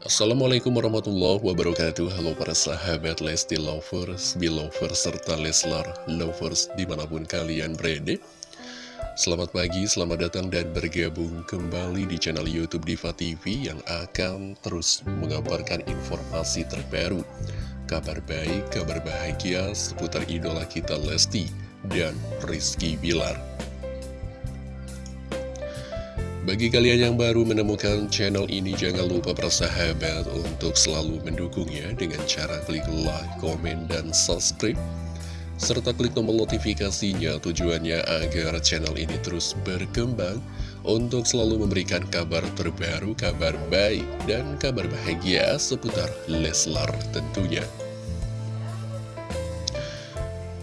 Assalamualaikum warahmatullahi wabarakatuh. Halo para sahabat Lesti Lovers, Belovers, serta Leslar Lovers di mana pun kalian berada. Selamat pagi, selamat datang dan bergabung kembali di channel Youtube Diva TV Yang akan terus mengabarkan informasi terbaru. Kabar baik, kabar bahagia seputar idola kita Lesti dan Rizky Bilar bagi kalian yang baru menemukan channel ini, jangan lupa bersahabat untuk selalu mendukungnya dengan cara klik like, komen, dan subscribe. Serta klik tombol notifikasinya tujuannya agar channel ini terus berkembang untuk selalu memberikan kabar terbaru, kabar baik, dan kabar bahagia seputar Leslar tentunya.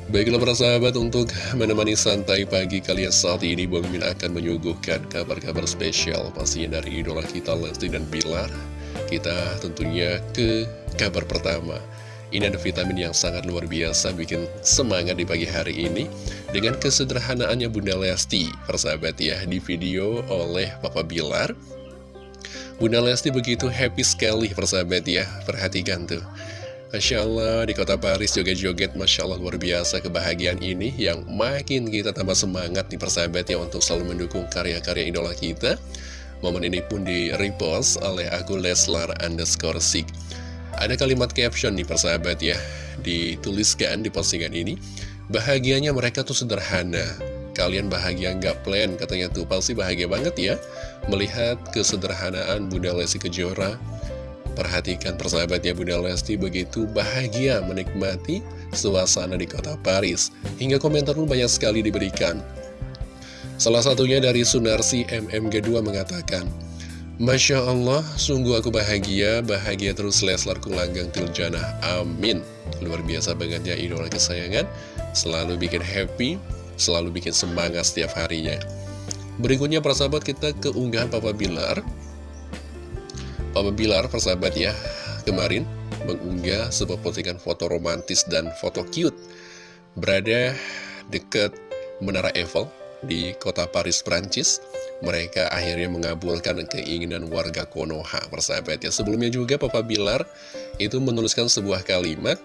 Baiklah para sahabat untuk menemani santai pagi kalian saat ini Bang Min akan menyuguhkan kabar-kabar spesial pastinya dari idola kita Lesti dan Bilar. Kita tentunya ke kabar pertama. Ini ada vitamin yang sangat luar biasa bikin semangat di pagi hari ini. Dengan kesederhanaannya Bunda Lesti Persahabat ya di video oleh Papa Bilar. Bunda Lesti begitu happy sekali persahabat ya. Perhatikan tuh Masya Allah, di kota Paris juga joget Masya Allah luar biasa kebahagiaan ini yang makin kita tambah semangat nih persahabat ya untuk selalu mendukung karya-karya idola kita. Momen ini pun di repost oleh aku Leslar underscore Sik. Ada kalimat caption nih persahabat ya, dituliskan di postingan ini. Bahagianya mereka tuh sederhana, kalian bahagia nggak plan katanya tuh pasti bahagia banget ya melihat kesederhanaan Bunda Lesti Kejora Perhatikan persahabatnya Bunda Lesti begitu bahagia menikmati suasana di kota Paris. Hingga komentar pun banyak sekali diberikan. Salah satunya dari Sunarsi MMG2 mengatakan, Masya Allah, sungguh aku bahagia, bahagia terus Leslar Kulanggang Tiljana, amin. Luar biasa banget ya idola kesayangan, selalu bikin happy, selalu bikin semangat setiap harinya. Berikutnya persahabat kita keunggahan Papa Bilar, Papa Bilar, persahabat ya, kemarin mengunggah sebuah postingan foto romantis dan foto cute berada dekat Menara Eiffel di kota Paris, Prancis. Mereka akhirnya mengabulkan keinginan warga Konoha, persahabat ya. Sebelumnya juga Papa Bilar itu menuliskan sebuah kalimat,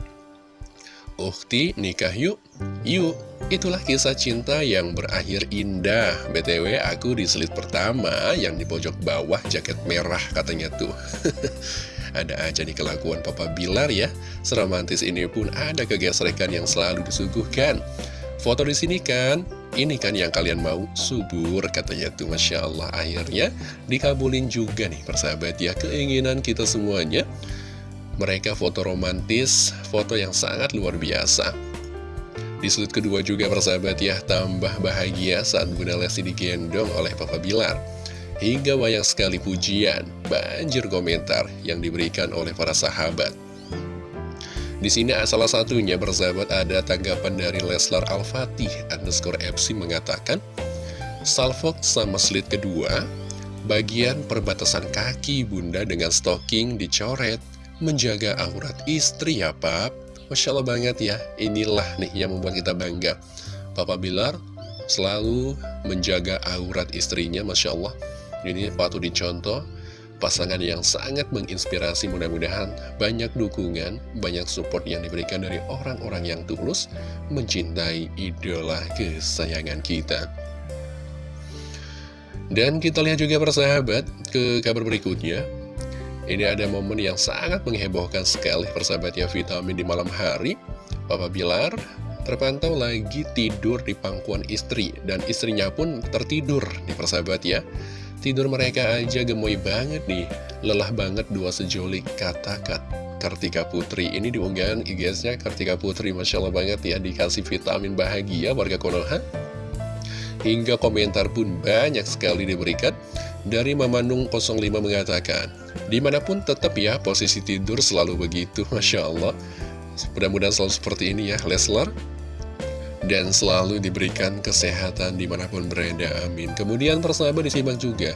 Ukti nikah yuk, yuk Itulah kisah cinta yang berakhir indah. BTW aku di slide pertama yang di pojok bawah jaket merah katanya tuh. Ada aja nih kelakuan Papa Bilar ya. Seromantis ini pun ada kegesrekan yang selalu disuguhkan. Foto di sini kan, ini kan yang kalian mau subur katanya tuh. Masya Allah Akhirnya dikabulin juga nih persahabat ya keinginan kita semuanya. Mereka foto romantis, foto yang sangat luar biasa di sudut kedua juga persahabat ya, tambah bahagia saat Bunda Lesti digendong oleh Papa Bilar. Hingga banyak sekali pujian, banjir komentar yang diberikan oleh para sahabat. Di sini salah satunya bersahabat ada tanggapan dari Leslar Al-Fatih underscore FC mengatakan, Salfok sama slit kedua, bagian perbatasan kaki bunda dengan stocking dicoret, menjaga aurat istri ya pap. Masya Allah banget ya, inilah nih yang membuat kita bangga. Papa Bilar selalu menjaga aurat istrinya, Masya Allah. Ini patut dicontoh, pasangan yang sangat menginspirasi mudah-mudahan banyak dukungan, banyak support yang diberikan dari orang-orang yang tulus mencintai idola kesayangan kita. Dan kita lihat juga persahabat ke kabar berikutnya. Ini ada momen yang sangat menghebohkan sekali persahabatnya vitamin di malam hari. Papa Bilar terpantau lagi tidur di pangkuan istri dan istrinya pun tertidur di persahabat ya. Tidur mereka aja gemoy banget nih, lelah banget dua sejolik kata-kata. Kartika Putri ini diunggahan IG-nya Kartika Putri Masya Allah banget ya dikasih vitamin bahagia warga Konoha Hingga komentar pun banyak sekali diberikan Dari Mamandung 05 mengatakan Di mana pun tetap ya posisi tidur selalu begitu Masya Allah. Mudah-mudahan selalu seperti ini ya Leslar. Dan selalu diberikan kesehatan di mana pun berada Amin. Kemudian persahabat disimak juga.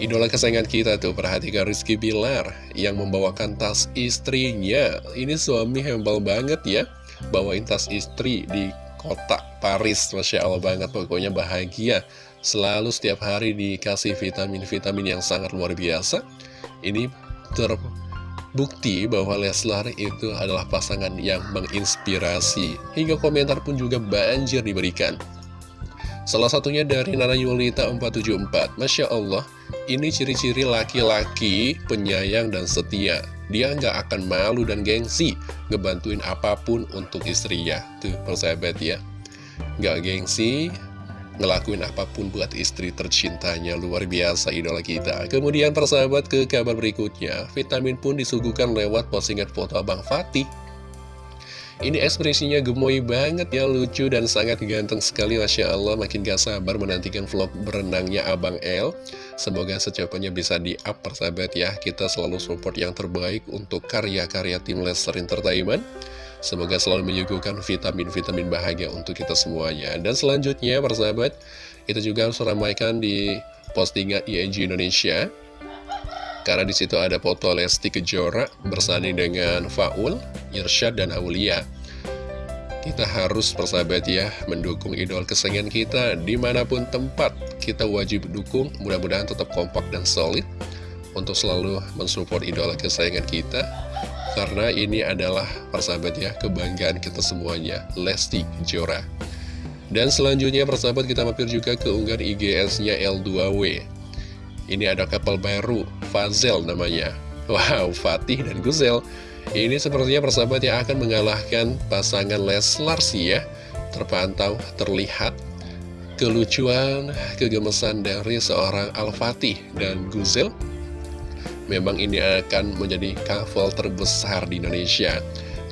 Idola kesayangan kita tuh perhatikan Rizky Bilar Yang membawakan tas istrinya. Ini suami hembal banget ya Bawain tas istri di kota Paris. Masya Allah banget pokoknya bahagia Selalu setiap hari dikasih vitamin-vitamin yang sangat luar biasa. Ini terbukti bahwa Leslar itu adalah pasangan yang menginspirasi. Hingga komentar pun juga banjir diberikan. Salah satunya dari Nana Yulita 474 Masya Allah, ini ciri-ciri laki-laki penyayang dan setia. Dia nggak akan malu dan gengsi Ngebantuin apa pun untuk istrinya. Tuh persahabat ya. Nggak gengsi Ngelakuin apa pun buat istri tercintanya. Luar biasa idola kita. Kemudian persahabat ke kabar berikutnya. Vitamin pun disuguhkan lewat postingan foto Abang Fatih. Ini ekspresinya gemoy banget ya, lucu dan sangat ganteng sekali. Masya Allah, makin gak sabar menantikan vlog berenangnya Abang L Semoga secepatnya bisa di-up persahabat ya, kita selalu support yang terbaik untuk karya-karya tim Lester Entertainment Semoga selalu menyuguhkan vitamin-vitamin bahagia untuk kita semuanya Dan selanjutnya persahabat, kita juga harus ramaikan di postingan ING Indonesia karena di situ ada foto Lesti Kejora bersanding dengan Faul, Irsyad, dan Aulia. Kita harus persahabat ya, mendukung idol kesayangan kita di mana pun tempat. Kita wajib dukung, mudah-mudahan tetap kompak dan solid untuk selalu mensupport idol kesayangan kita. Karena ini adalah persahabat ya, kebanggaan kita semuanya, Lesti Kejora. Dan selanjutnya persahabat kita mampir juga ke unggahan IGS-nya L2W ini ada kapal baru, Fazel namanya. Wow, Fatih dan Guzel. Ini sepertinya persahabat yang akan mengalahkan pasangan Leslar sih ya. Terpantau, terlihat kelucuan, kegemesan dari seorang Al-Fatih dan Guzel. Memang ini akan menjadi couple terbesar di Indonesia.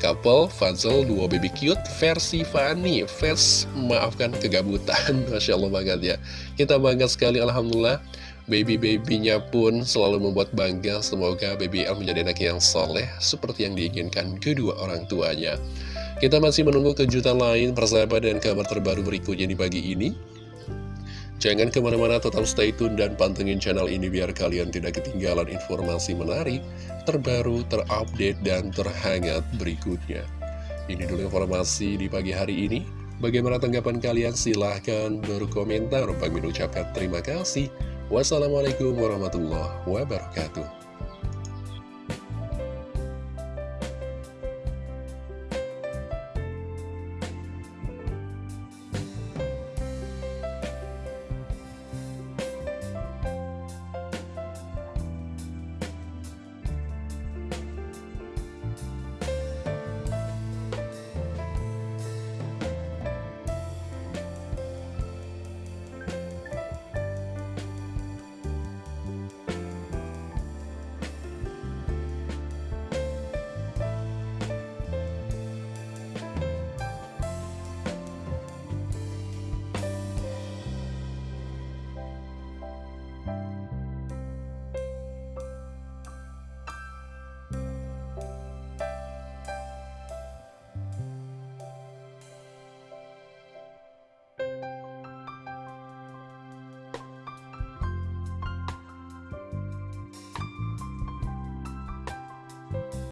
Couple Fazel duo baby cute versi Fanny Fans. Maafkan kegabutan Masya Allah banget ya. Kita bangga sekali Alhamdulillah. Baby-babynya pun selalu membuat bangga. Semoga Baby L menjadi anak yang soleh Seperti yang diinginkan kedua orang tuanya. Kita masih menunggu kejutan lain Persahabat dan kabar terbaru berikutnya di pagi ini Jangan ke mana-mana tetap stay tune dan pantengin channel ini Biar kalian tidak ketinggalan informasi menarik Terbaru, terupdate, dan terhangat berikutnya Ini dulu informasi di pagi hari ini Bagaimana tanggapan kalian? Silahkan berkomentar. Bang ucapkan terima kasih. Wassalamualaikum warahmatullahi wabarakatuh.